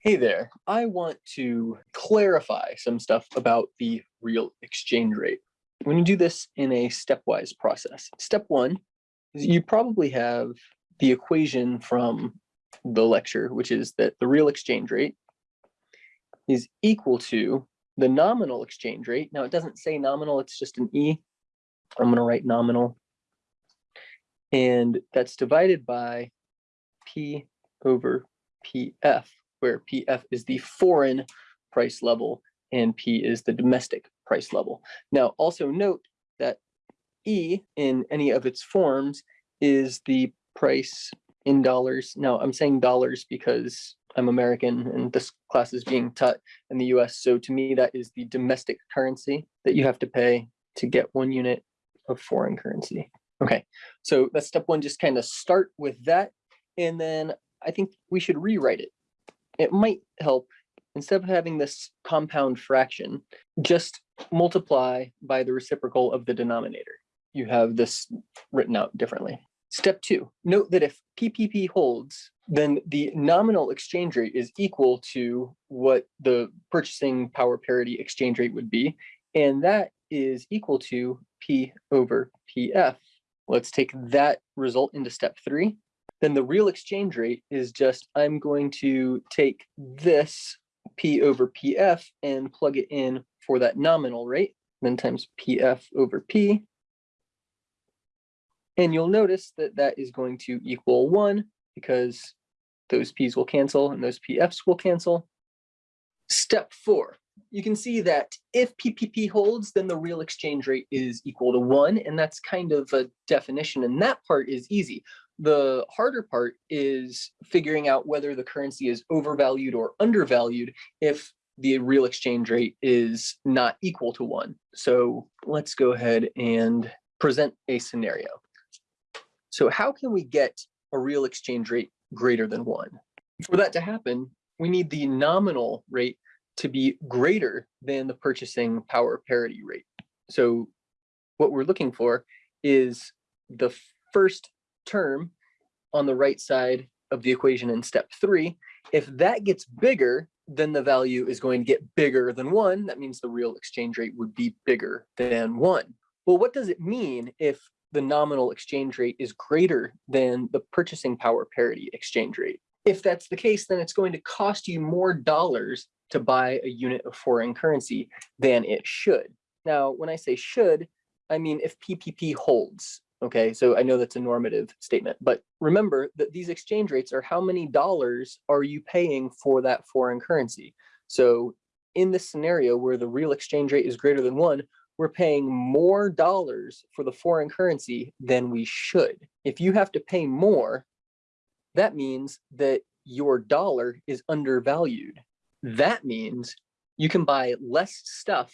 Hey there, I want to clarify some stuff about the real exchange rate. I'm going to do this in a stepwise process, step one is you probably have the equation from the lecture, which is that the real exchange rate is equal to the nominal exchange rate. Now it doesn't say nominal, it's just an E. I'm gonna write nominal. And that's divided by P over PF, where PF is the foreign price level and P is the domestic price level. Now also note that E in any of its forms is the price in dollars. Now I'm saying dollars because I'm American and this class is being taught in the US. So to me, that is the domestic currency that you have to pay to get one unit of foreign currency. Okay, so that's step one, just kind of start with that. And then I think we should rewrite it. It might help, instead of having this compound fraction, just multiply by the reciprocal of the denominator. You have this written out differently. Step two, note that if PPP holds, then the nominal exchange rate is equal to what the purchasing power parity exchange rate would be. And that is equal to P over PF. Let's take that result into step three. Then the real exchange rate is just, I'm going to take this P over PF and plug it in for that nominal rate, then times PF over P. And you'll notice that that is going to equal one because those P's will cancel and those PFs will cancel. Step four, you can see that if PPP holds, then the real exchange rate is equal to one. And that's kind of a definition. And that part is easy. The harder part is figuring out whether the currency is overvalued or undervalued if the real exchange rate is not equal to one. So let's go ahead and present a scenario. So how can we get a real exchange rate greater than one? For that to happen, we need the nominal rate to be greater than the purchasing power parity rate. So what we're looking for is the first term on the right side of the equation in step three. If that gets bigger, then the value is going to get bigger than one. That means the real exchange rate would be bigger than one. Well, what does it mean if the nominal exchange rate is greater than the purchasing power parity exchange rate. If that's the case, then it's going to cost you more dollars to buy a unit of foreign currency than it should. Now, when I say should, I mean if PPP holds. Okay, so I know that's a normative statement, but remember that these exchange rates are how many dollars are you paying for that foreign currency? So in this scenario where the real exchange rate is greater than one, we're paying more dollars for the foreign currency than we should. If you have to pay more, that means that your dollar is undervalued. That means you can buy less stuff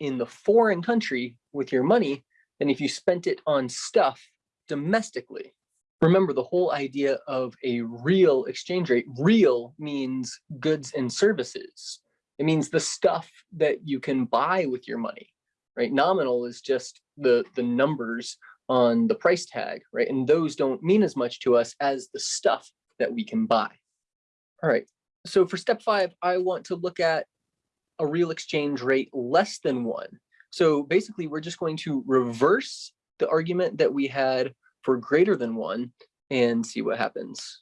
in the foreign country with your money than if you spent it on stuff domestically. Remember the whole idea of a real exchange rate. Real means goods and services. It means the stuff that you can buy with your money right? Nominal is just the, the numbers on the price tag, right? And those don't mean as much to us as the stuff that we can buy. All right, so for step five, I want to look at a real exchange rate less than one. So basically, we're just going to reverse the argument that we had for greater than one and see what happens.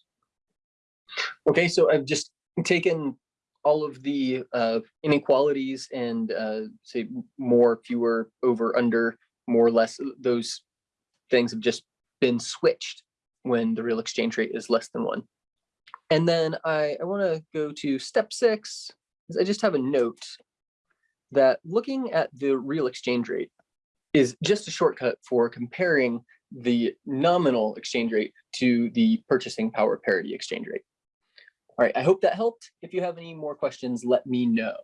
Okay, so I've just taken all of the uh, inequalities and uh, say more, fewer, over, under, more or less, those things have just been switched when the real exchange rate is less than one. And then I, I want to go to step six. I just have a note that looking at the real exchange rate is just a shortcut for comparing the nominal exchange rate to the purchasing power parity exchange rate. All right, I hope that helped. If you have any more questions, let me know.